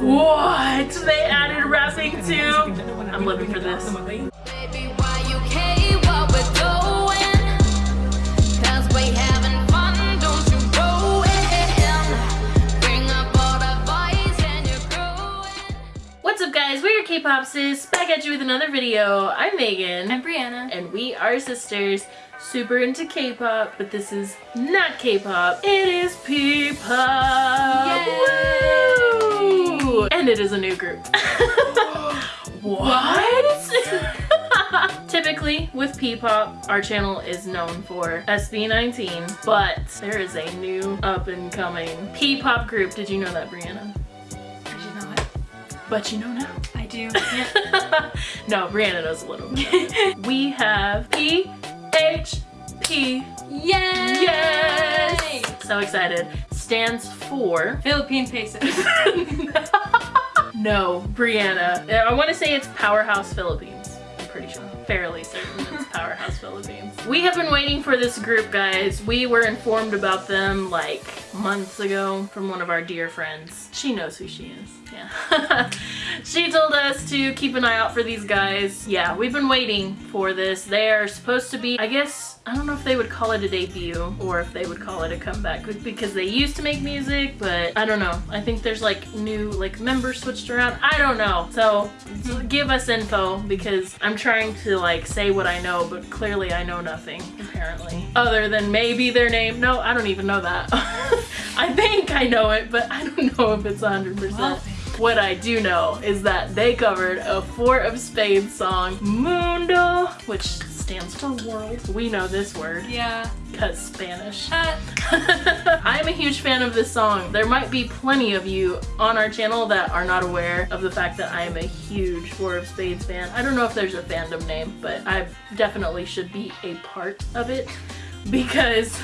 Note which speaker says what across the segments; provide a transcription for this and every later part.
Speaker 1: What? They added rapping too? I'm living for this. K-Pop Sis, back at you with another video. I'm Megan.
Speaker 2: I'm Brianna.
Speaker 1: and we are sisters super into k-pop but this is not k-pop it is p-pop Woo! and it is a new group what typically with p-pop our channel is known for sb19 but there is a new up-and-coming p-pop group did you know that brianna
Speaker 2: I did not.
Speaker 1: but you know now
Speaker 2: I do.
Speaker 1: no, Brianna knows a little bit. we have PHP.
Speaker 2: Yay!
Speaker 1: Yes! So excited. Stands for.
Speaker 2: Philippine pesos.
Speaker 1: no, Brianna. I want to say it's Powerhouse Philippines. I'm pretty sure. Fairly certain it's Powerhouse Philippines. We have been waiting for this group, guys. We were informed about them like months ago from one of our dear friends. She knows who she is. Yeah. She told us to keep an eye out for these guys. Yeah, we've been waiting for this. They are supposed to be, I guess, I don't know if they would call it a debut or if they would call it a comeback because they used to make music, but I don't know. I think there's like new like members switched around. I don't know. So give us info because I'm trying to like say what I know, but clearly I know nothing apparently. Other than maybe their name. No, I don't even know that. I think I know it, but I don't know if it's 100%.
Speaker 2: Well,
Speaker 1: What I do know is that they covered a IV of Spades song, Mundo, which stands for world. We know this word
Speaker 2: yeah.
Speaker 1: because Spanish.
Speaker 2: Uh,
Speaker 1: I'm a huge fan of this song. There might be plenty of you on our channel that are not aware of the fact that I am a huge IV of Spades fan. I don't know if there's a fandom name, but I definitely should be a part of it because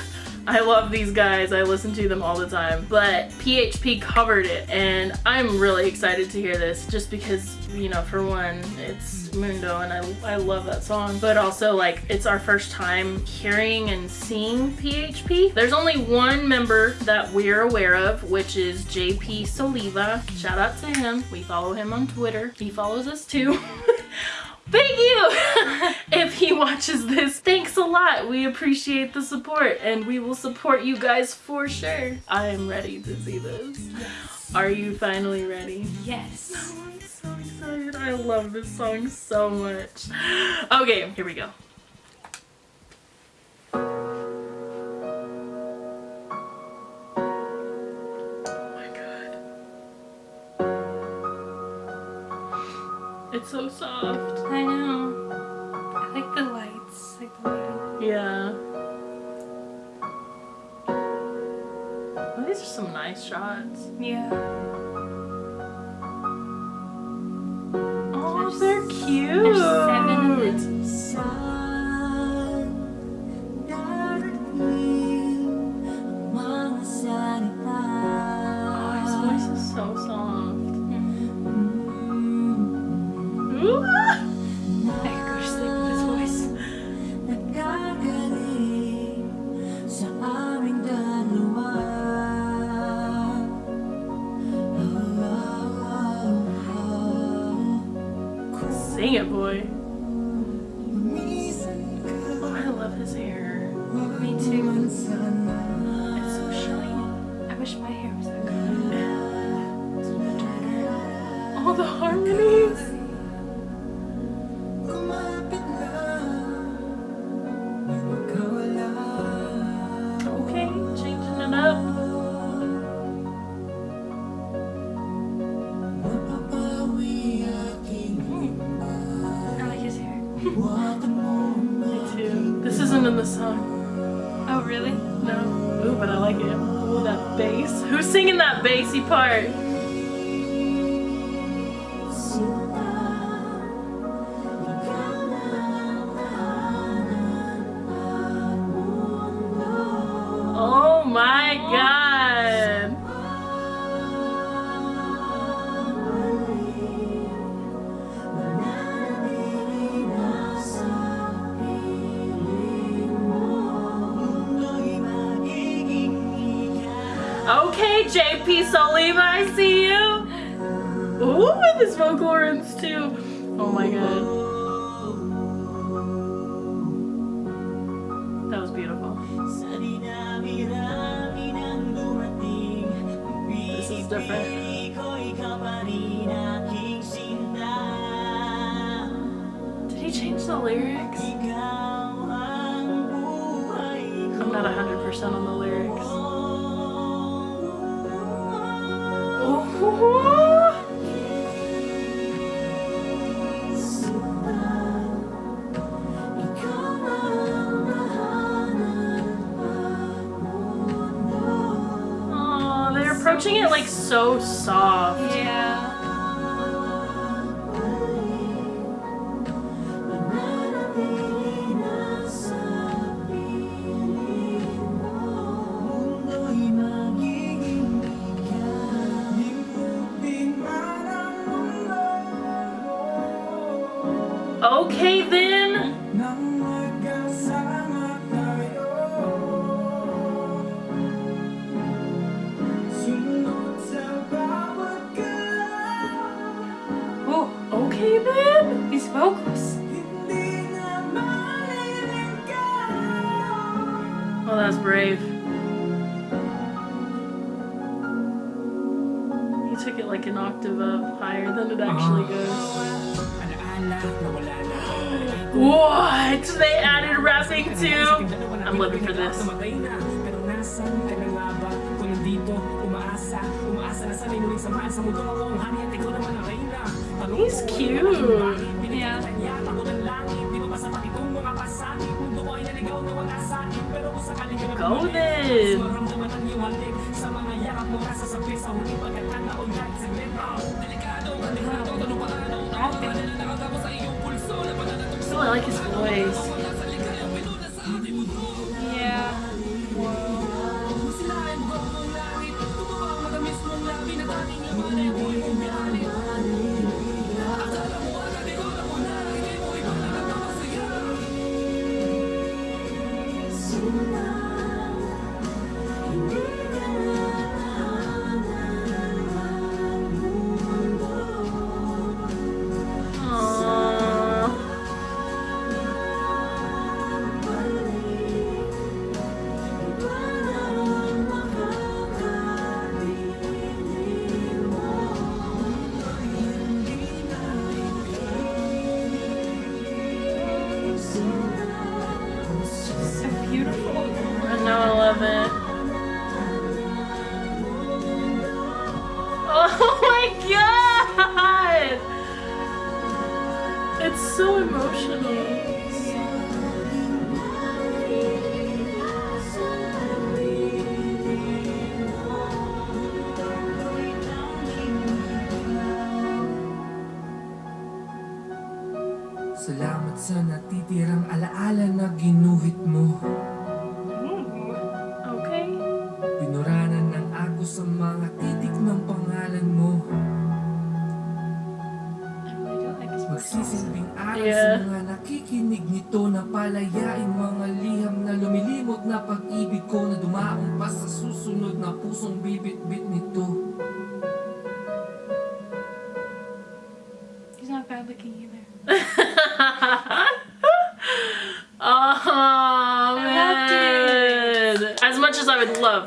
Speaker 1: I love these guys. I listen to them all the time. But PHP covered it and I'm really excited to hear this just because, you know, for one, it's Mundo and I, I love that song. But also like it's our first time hearing and seeing PHP. There's only one member that we're aware of, which is JP Soliva. Shout out to him. We follow him on Twitter. He follows us too. Thank you! if he watches this, thanks a lot. We appreciate the support and we will support you guys for sure. I am ready to see this. Are you finally ready?
Speaker 2: yes.
Speaker 1: Oh, I'm so excited. I love this song so much. Okay, here we go. It's so soft.
Speaker 2: I know. I like the lights. Like the lighting.
Speaker 1: Yeah. Well, these are some nice shots.
Speaker 2: Yeah.
Speaker 1: Oh, they're cute. Sing it, boy. This isn't in the song.
Speaker 2: Oh, really?
Speaker 1: No. Ooh, but I like it. Ooh, that bass. Who's singing that bassy part? Okay, JP Soliva, I see you. Ooh, with his vocal runs too. Oh my god. That was beautiful. This is different. Did he change the lyrics? I'm not 100% on the lyrics. Approaching it like so soft.
Speaker 2: Yeah.
Speaker 1: That's brave. He took it like an octave up higher than it actually uh-huh. goes. What? They added rapping too? I'm living for this. He's cute. Go then.
Speaker 2: Rapping.
Speaker 1: Oh, I like his voice. It's so emotional.
Speaker 3: Salamat sa natitirang alaala na ginuhit mo dumaong pa susunod na pusong bibit-bit nito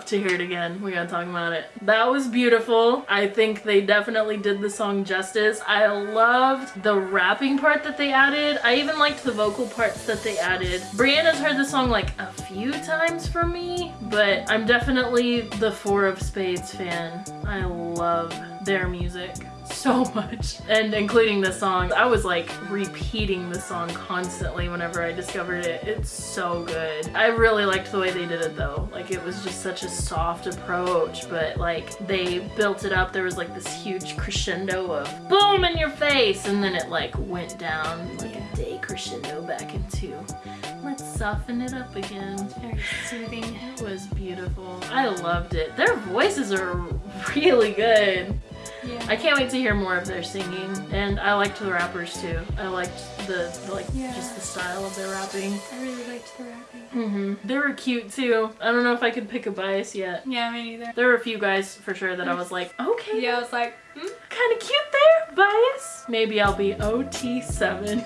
Speaker 1: to hear it again, we gotta talk about it. That was beautiful. I think they definitely did the song justice. I loved the rapping part that they added. I even liked the vocal parts that they added. Brianna's heard the song like a few times for me, but I'm definitely the IV of Spades fan. I love their music so much and including this song i was like repeating the song constantly whenever i discovered it it's so good i really liked the way they did it though like it was just such a soft approach but like they built it up there was like this huge crescendo of boom in your face and then it like went down like a day crescendo back into let's soften it up again
Speaker 2: Very soothing.
Speaker 1: it was beautiful. I loved it. Their voices are really good.
Speaker 2: Yeah.
Speaker 1: I can't wait to hear more of their singing, and I liked the rappers too. I liked the, the like
Speaker 2: Yeah.
Speaker 1: just the style of their rapping.
Speaker 2: I really liked the rapping.
Speaker 1: hmm They were cute too. I don't know if I could pick a bias yet.
Speaker 2: Yeah, me neither.
Speaker 1: There were a few guys for sure that I was like, okay,
Speaker 2: Yeah, I was like, hmm?
Speaker 1: kind of cute there, bias. Maybe I'll be OT7.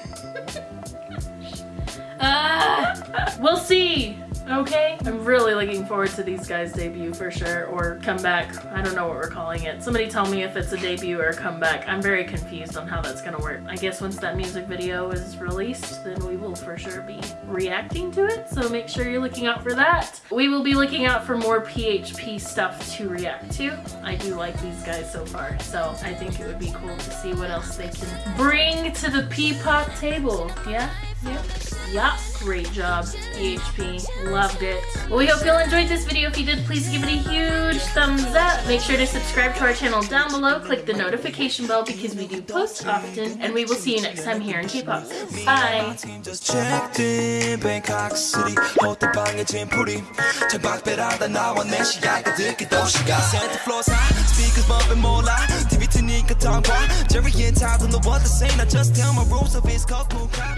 Speaker 2: Ah!
Speaker 1: we'll see. Okay, I'm really looking forward to these guys' debut for sure, or comeback. I don't know what we're calling it. Somebody tell me if it's a debut or a comeback. I'm very confused on how that's gonna work. I guess once that music video is released, then we will for sure be reacting to it. So make sure you're looking out for that. We will be looking out for more PHP stuff to react to. I do like these guys so far, so I think it would be cool to see what else they can bring to the P-pop table. Yeah.
Speaker 2: Yep.
Speaker 1: Yup, great job, PHP. Loved it. Well, we hope you all enjoyed this video. If you did, please give it a huge thumbs up. Make sure to subscribe to our channel down below. Click the notification bell because we do post often. And we will see you next time here in K-Pop. Bye!
Speaker 4: team just checked in Bangkok City 호텔방에 짐풀이 창밖배라다 나와 내 시야가 듣기 도시가 Santa floors high speakers bumping 몰라 TV 트니까 tongue Jerry and Todd don't know what to say Now just tell my rules of his cold moon crowd